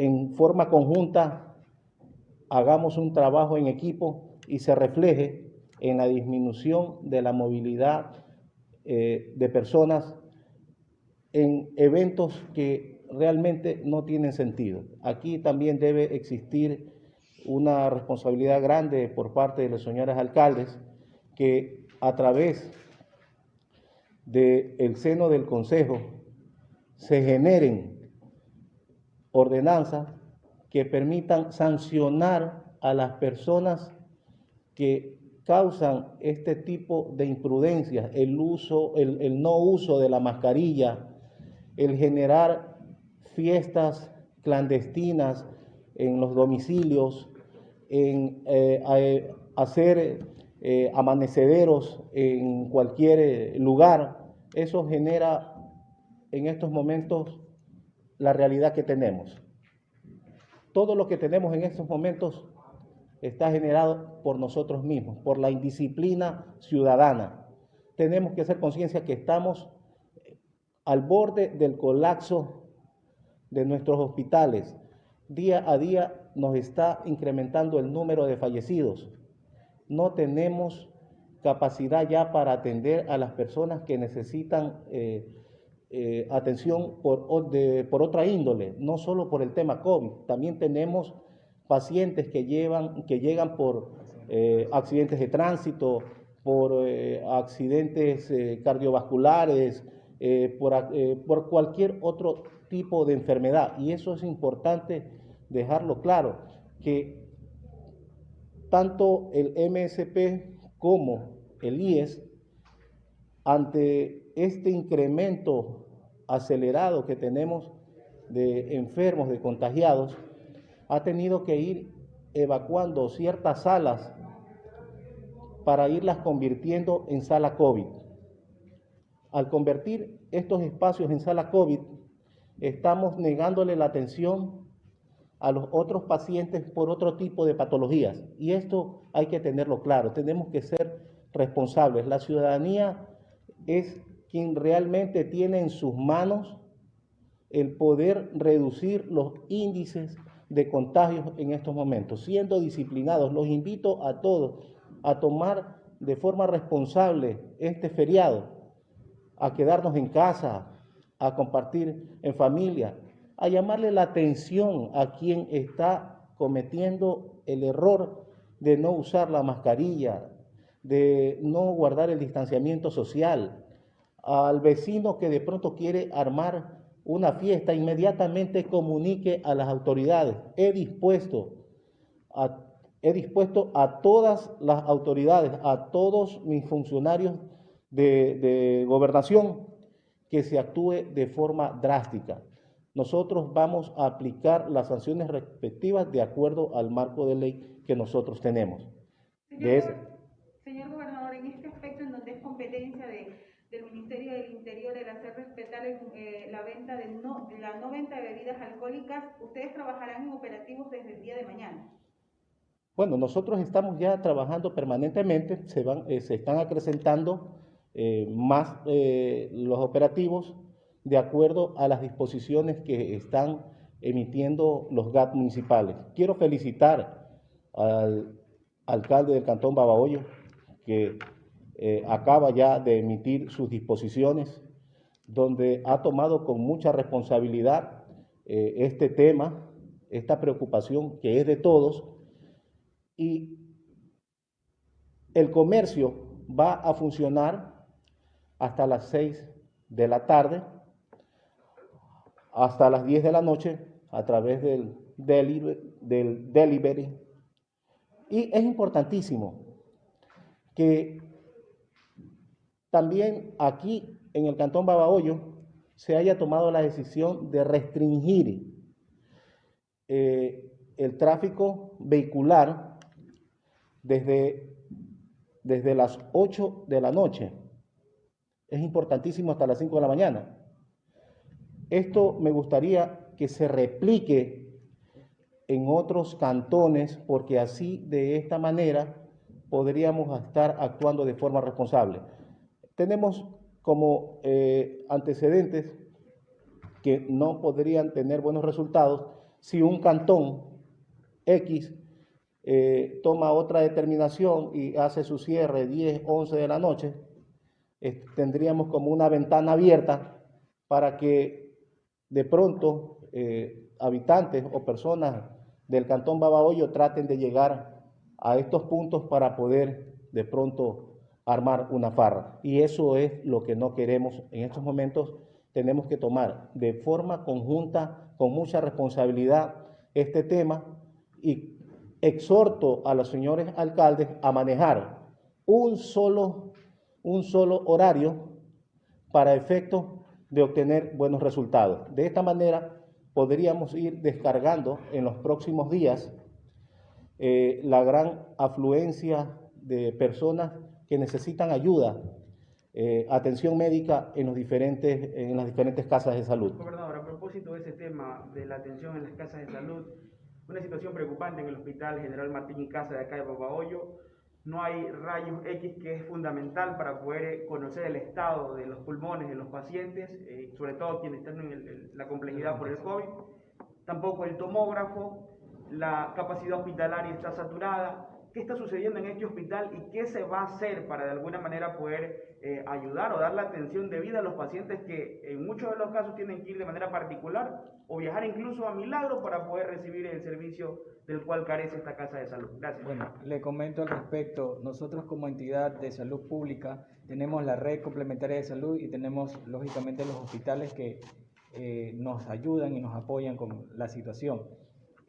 en forma conjunta hagamos un trabajo en equipo y se refleje en la disminución de la movilidad eh, de personas en eventos que realmente no tienen sentido. Aquí también debe existir una responsabilidad grande por parte de los señores alcaldes que a través del seno del Consejo se generen ordenanzas que permitan sancionar a las personas que causan este tipo de imprudencias, el uso, el, no uso de la mascarilla, el generar fiestas clandestinas en los domicilios, en eh, eh, hacer eh, amanecederos en cualquier lugar, eso genera en estos momentos la realidad que tenemos. Todo lo que tenemos en estos momentos está generado por nosotros mismos, por la indisciplina ciudadana. Tenemos que hacer conciencia que estamos al borde del colapso de nuestros hospitales. Día a día nos está incrementando el número de fallecidos. No tenemos capacidad ya para atender a las personas que necesitan eh, eh, atención por, por otra índole, no solo por el tema COVID. También tenemos pacientes que, llevan, que llegan por eh, accidentes de tránsito, por accidentes cardiovasculares, por, por cualquier otro tipo de enfermedad. Y eso es importante dejarlo claro, que tanto el MSP como el IES, ante este incremento acelerado que tenemos de enfermos, de contagiados, ha tenido que ir evacuando ciertas salas para irlas convirtiendo en sala COVID. Al convertir estos espacios en sala COVID, estamos negándole la atención a los otros pacientes por otro tipo de patologías. Y esto hay que tenerlo claro, tenemos que ser responsables. La ciudadanía es quien realmente tiene en sus manos el poder reducir los índices de contagios en estos momentos. Siendo disciplinados, los invito a todos a tomar de forma responsable este feriado, a quedarnos en casa, a compartir en familia, a llamarle la atención a quien está cometiendo el error de no usar la mascarilla, de no guardar el distanciamiento social, al vecino que de pronto quiere armar una fiesta, inmediatamente comunique a las autoridades. He dispuesto a, he dispuesto a todas las autoridades, a todos mis funcionarios de, de gobernación, que se actúe de forma drástica nosotros vamos a aplicar las sanciones respectivas de acuerdo al marco de ley que nosotros tenemos gobernador, en este aspecto en donde es competencia del Ministerio del Interior el hacer respetar eh, la venta de no, la no venta de bebidas alcohólicas, ustedes trabajarán en operativos desde el día de mañana. Bueno, nosotros estamos ya trabajando permanentemente, se, van, eh, se están acrecentando eh, más los operativos de acuerdo a las disposiciones que están emitiendo los GAT municipales. Quiero felicitar al alcalde del Cantón Babahoyo, que eh, acaba ya de emitir sus disposiciones, donde ha tomado con mucha responsabilidad eh, este tema, esta preocupación que es de todos, y el comercio va a funcionar hasta las seis de la tarde hasta las 10 de la noche a través del del delivery. Y es importantísimo que también aquí en el Cantón Babahoyo se haya tomado la decisión de restringir eh, el tráfico vehicular desde, desde las 8 de la noche. Es importantísimo hasta las 5 de la mañana. Esto me gustaría que se replique en otros cantones porque así de esta manera podríamos estar actuando de forma responsable. Tenemos como eh, antecedentes que no podrían tener buenos resultados si un cantón X eh, toma otra determinación y hace su cierre 10, 11 de la noche, tendríamos como una ventana abierta para que de pronto eh, habitantes o personas del cantón Babahoyo traten de llegar a estos puntos para poder de pronto armar una farra. Y eso es lo que no queremos en estos momentos. Tenemos que tomar de forma conjunta, con mucha responsabilidad, este tema y exhorto a los señores alcaldes a manejar un solo, un solo horario para efecto de obtener buenos resultados. De esta manera podríamos ir descargando en los próximos días eh, la gran afluencia de personas que necesitan ayuda, eh, atención médica en, los diferentes, en las diferentes casas de salud. Gobernador, a propósito de ese tema de la atención en las casas de salud, una situación preocupante en el Hospital General Martín y Casa de acá de Babahoyo, no hay rayos X que es fundamental para poder conocer el estado de los pulmones de los pacientes, eh, sobre todo quienes están en la complejidad por el COVID. Tampoco el tomógrafo, la capacidad hospitalaria está saturada. ¿Qué está sucediendo en este hospital y qué se va a hacer para de alguna manera poder eh, ayudar o dar la atención debida a los pacientes que en muchos de los casos tienen que ir de manera particular o viajar incluso a Milagro para poder recibir el servicio del cual carece esta casa de salud? Gracias. Bueno, le comento al respecto. Nosotros como entidad de salud pública tenemos la red complementaria de salud y tenemos lógicamente los hospitales que eh, nos ayudan y nos apoyan con la situación.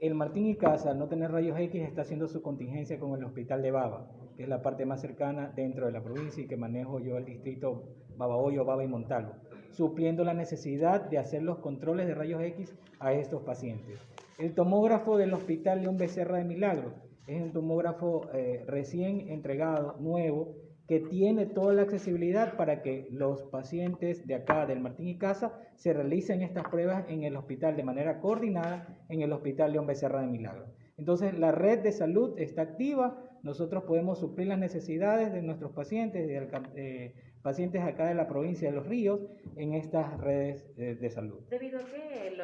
El Martín y Casa, al no tener rayos X, está haciendo su contingencia con el hospital de Baba, que es la parte más cercana dentro de la provincia y que manejo yo el distrito Babahoyo, Baba y Montalvo, supliendo la necesidad de hacer los controles de rayos X a estos pacientes. El tomógrafo del Hospital León Becerra de Milagro es un tomógrafo eh, recién entregado, nuevo, que tiene toda la accesibilidad para que los pacientes de acá del Martín y Casa se realicen estas pruebas en el hospital de manera coordinada en el Hospital León Becerra de Milagro. Entonces la red de salud está activa, nosotros podemos suplir las necesidades de nuestros pacientes, de, eh, pacientes acá de la provincia de Los Ríos, en estas redes eh, de salud. ¿Debido a qué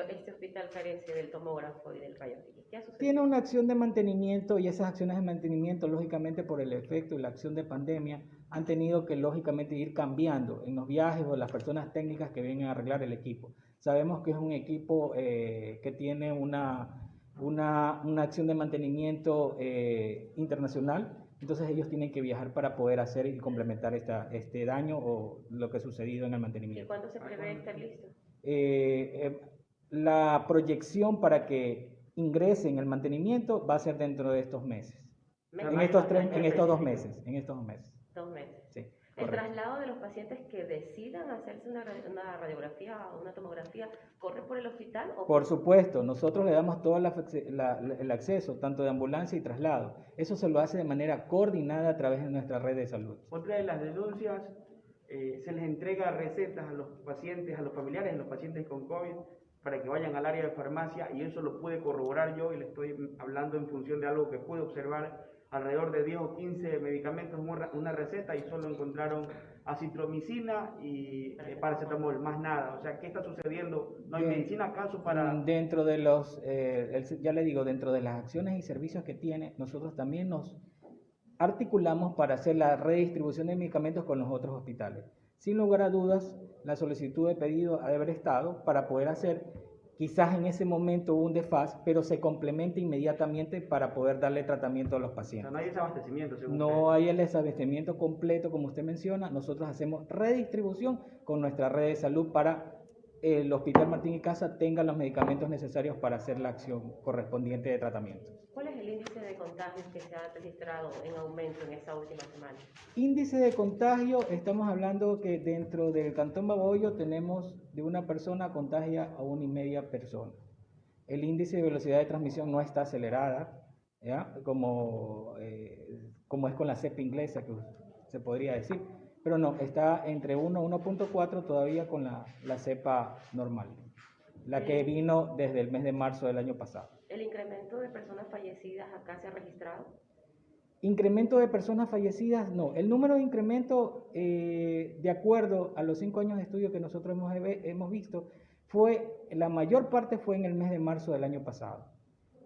este hospital carece del tomógrafo y del rayo ¿Qué Tiene una acción de mantenimiento y esas acciones de mantenimiento, lógicamente por el efecto y la acción de pandemia, han tenido que lógicamente ir cambiando en los viajes o las personas técnicas que vienen a arreglar el equipo. Sabemos que es un equipo eh, que tiene una, una, una, acción de mantenimiento eh, internacional, entonces ellos tienen que viajar para poder hacer y complementar esta, este daño o lo que ha sucedido en el mantenimiento. ¿Y cuándo se prevé estar listo? Eh, la proyección para que ingrese en el mantenimiento va a ser dentro de estos meses. En estos, tres, en estos dos meses. En estos dos meses. Dos meses. El traslado de los pacientes que decidan hacerse una, radiografía o una tomografía, ¿corre por el hospital? O por supuesto, nosotros le damos todo el acceso, tanto de ambulancia y traslado. Eso se lo hace de manera coordinada a través de nuestra red de salud. Otra de las denuncias, eh, se les entrega recetas a los pacientes, a los familiares de los pacientes con COVID para que vayan al área de farmacia y eso lo pude corroborar yo y le estoy hablando en función de algo que pude observar alrededor de 10 o 15 medicamentos una receta y solo encontraron acitromicina y eh, paracetamol, más nada. O sea, ¿qué está sucediendo? ¿No hay medicina acaso para...? Dentro de los, eh, ya le digo, dentro de las acciones y servicios que tiene, nosotros también nos articulamos para hacer la redistribución de medicamentos con los otros hospitales. Sin lugar a dudas, la solicitud de pedido ha de haber estado para poder hacer Quizás en ese momento hubo un desfaz, pero se complementa inmediatamente para poder darle tratamiento a los pacientes. no hay desabastecimiento. no hay el desabastecimiento completo, como usted menciona. Nosotros hacemos redistribución con nuestra red de salud para el Hospital Martín y Casa tenga los medicamentos necesarios para hacer la acción correspondiente de tratamiento. ¿Cuál es el índice de contagios que se ha registrado en aumento en esta última semana? Índice de contagio, estamos hablando que dentro del Cantón Baboyo tenemos de una persona contagia a una y media persona. El índice de velocidad de transmisión no está acelerada, ¿ya? Como, eh, como es con la cepa inglesa, que se podría decir pero no, está entre 1 y 1.4 todavía con la, la cepa normal, la que vino desde el mes de marzo del año pasado. ¿El incremento de personas fallecidas acá se ha registrado? Incremento de personas fallecidas, no. El número de incremento, eh, de acuerdo a los cinco años de estudio que nosotros hemos, hemos visto, fue, la mayor parte fue en el mes de marzo del año pasado.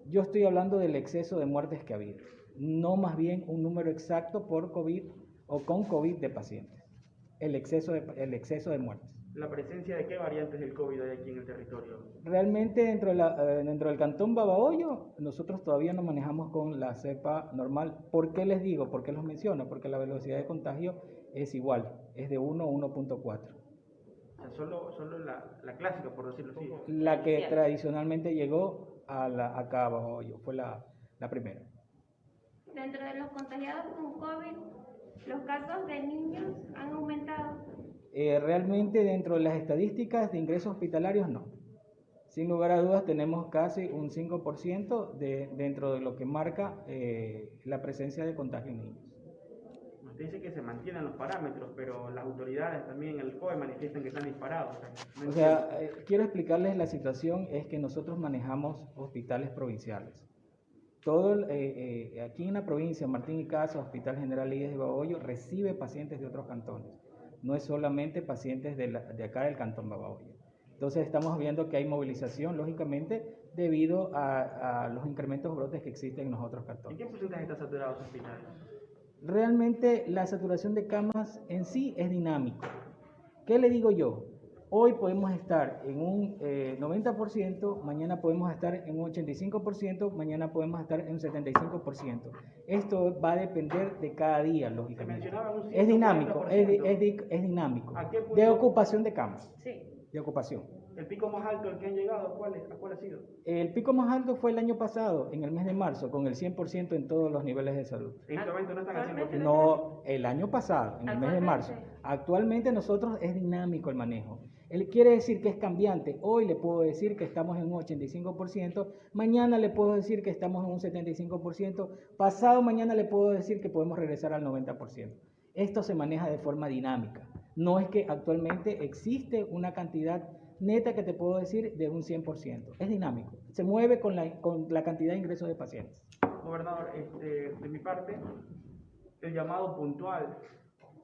Yo estoy hablando del exceso de muertes que ha habido, no más bien un número exacto por COVID o con COVID de pacientes. El exceso de, el exceso de muertes. ¿La presencia de qué variantes del COVID hay aquí en el territorio? Realmente dentro, de la, eh, dentro del cantón Babahoyo, nosotros todavía no manejamos con la cepa normal. ¿Por qué les digo? ¿Por qué los menciono? Porque la velocidad de contagio es igual, es de 1 a 1.4 solo, solo la, la, clásica, por decirlo así. La que tradicionalmente llegó a la, acá abajo, yo, fue la, la primera. Dentro de los contagiados con COVID, ¿los casos de niños han aumentado? Eh, realmente dentro de las estadísticas de ingresos hospitalarios no. Sin lugar a dudas tenemos casi un 5% de, dentro de lo que marca eh, la presencia de contagio en niños dice que se mantienen los parámetros, pero las autoridades también el COE manifiestan que están disparados. O sea, eh, quiero explicarles la situación, es que nosotros manejamos hospitales provinciales. Todo eh, eh, aquí en la provincia, Martín y Casa, Hospital General Ides de Babahoyo, recibe pacientes de otros cantones. No es solamente pacientes de, de acá del cantón Babahoyo. Entonces estamos viendo que hay movilización, lógicamente, debido a, a los incrementos brotes que existen en los otros cantones. ¿En qué porcentaje está saturado su hospital? realmente la saturación de camas en sí es dinámico. ¿Qué le digo yo? Hoy podemos estar en un 90%, eh, mañana podemos estar en un 85%, mañana podemos estar en un 75%. Esto va a depender de cada día, lógicamente. Es dinámico, es, es, dinámico. De ocupación de camas. Sí. De ocupación. ¿El pico más alto al que han llegado, ¿a cuál, ha sido? El pico más alto fue el año pasado, en el mes de marzo, con el 100% en todos los niveles de salud. ¿En este momento no están haciendo No, el año pasado, en el mes de marzo. Actualmente nosotros es dinámico el manejo. Él quiere decir que es cambiante. Hoy le puedo decir que estamos en un 85%, mañana le puedo decir que estamos en un 75%, pasado mañana le puedo decir que podemos regresar al 90%. Esto se maneja de forma dinámica. No es que actualmente existe una cantidad neta que te puedo decir de un 100%. Es dinámico. Se mueve con la, con la cantidad de ingresos de pacientes. Gobernador, este, de mi parte, el llamado puntual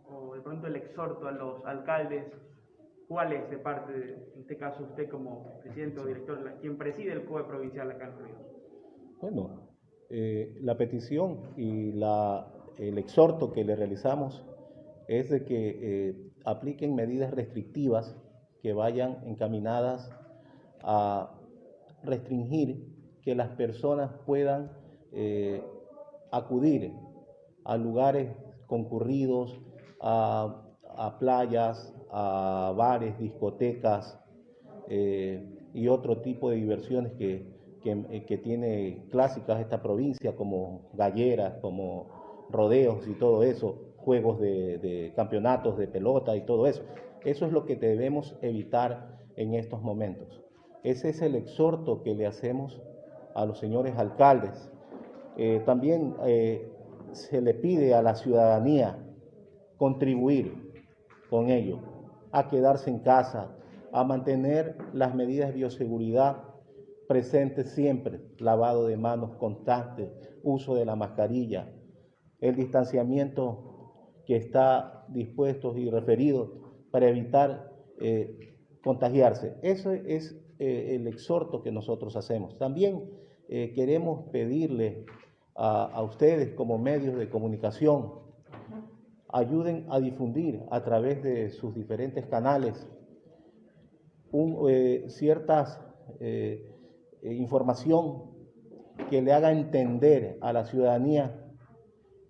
o de pronto el exhorto a los alcaldes, ¿cuál es de parte, de, en este caso usted como presidente o director, quien preside el COE provincial acá en Río? Bueno, eh, la petición y la, el exhorto que le realizamos es de que eh, apliquen medidas restrictivas que vayan encaminadas a restringir que las personas puedan eh, acudir a lugares concurridos, a, playas, a bares, discotecas eh, y otro tipo de diversiones que, que, tiene clásicas esta provincia, como galleras, como rodeos y todo eso, juegos de, campeonatos de pelota y todo eso. Eso es lo que debemos evitar en estos momentos. Ese es el exhorto que le hacemos a los señores alcaldes. Eh, también eh, se le pide a la ciudadanía contribuir con ello, a quedarse en casa, a mantener las medidas de bioseguridad presentes siempre, lavado de manos constante, uso de la mascarilla, el distanciamiento que está dispuesto y referido para evitar eh, contagiarse. Eso es eh, el exhorto que nosotros hacemos. También eh, queremos pedirle a, ustedes como medios de comunicación, ayuden a difundir a través de sus diferentes canales ciertas información que le haga entender a la ciudadanía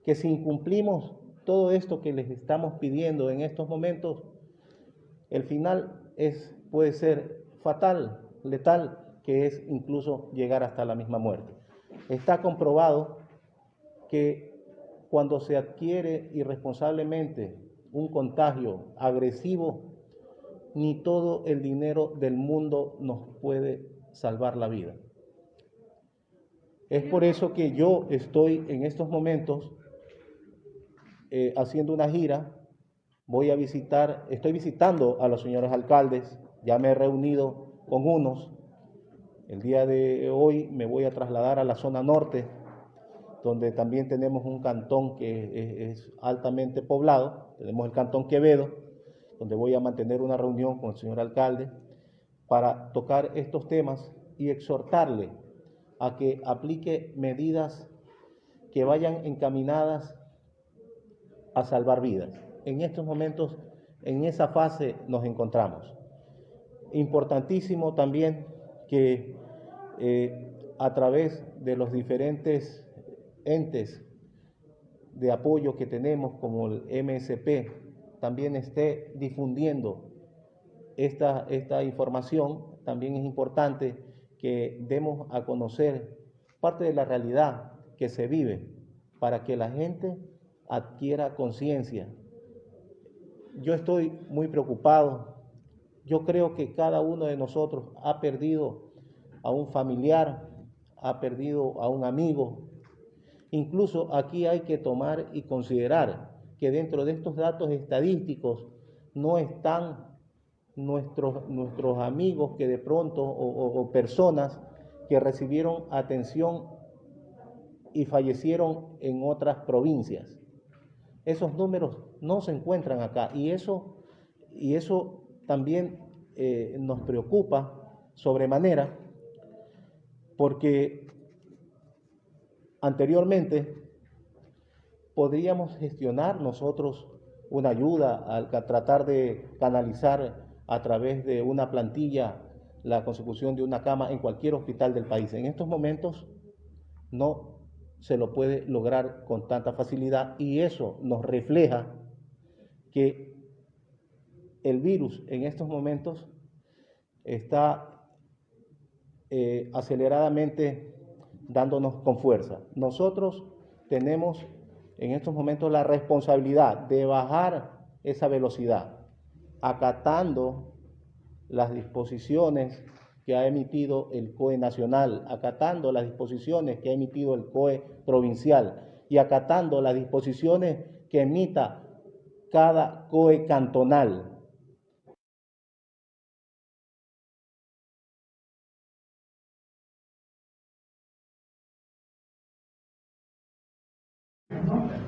que si incumplimos todo esto que les estamos pidiendo en estos momentos, el final es, puede ser fatal, letal, que es incluso llegar hasta la misma muerte. Está comprobado que cuando se adquiere irresponsablemente un contagio agresivo, ni todo el dinero del mundo nos puede salvar la vida. Es por eso que yo estoy en estos momentos eh, haciendo una gira voy a visitar, estoy visitando a los señores alcaldes, ya me he reunido con unos. El día de hoy me voy a trasladar a la zona norte, donde también tenemos un cantón que es, altamente poblado, tenemos el cantón Quevedo, donde voy a mantener una reunión con el señor alcalde para tocar estos temas y exhortarle a que aplique medidas que vayan encaminadas a salvar vidas. En estos momentos, en esa fase nos encontramos. Importantísimo también que eh, a través de los diferentes entes de apoyo que tenemos, como el MSP, también esté difundiendo esta, esta información. También es importante que demos a conocer parte de la realidad que se vive para que la gente adquiera conciencia. Yo estoy muy preocupado. Yo creo que cada uno de nosotros ha perdido a un familiar, ha perdido a un amigo. Incluso aquí hay que tomar y considerar que dentro de estos datos estadísticos no están nuestros, nuestros amigos que de pronto o, personas que recibieron atención y fallecieron en otras provincias. Esos números no se encuentran acá y eso, y eso también eh, nos preocupa sobremanera porque anteriormente podríamos gestionar nosotros una ayuda al tratar de canalizar a través de una plantilla la consecución de una cama en cualquier hospital del país. En estos momentos no se lo puede lograr con tanta facilidad y eso nos refleja que el virus en estos momentos está eh, aceleradamente dándonos con fuerza. Nosotros tenemos en estos momentos la responsabilidad de bajar esa velocidad acatando las disposiciones que ha emitido el COE nacional, acatando las disposiciones que ha emitido el COE provincial y acatando las disposiciones que emita cada COE cantonal. problem.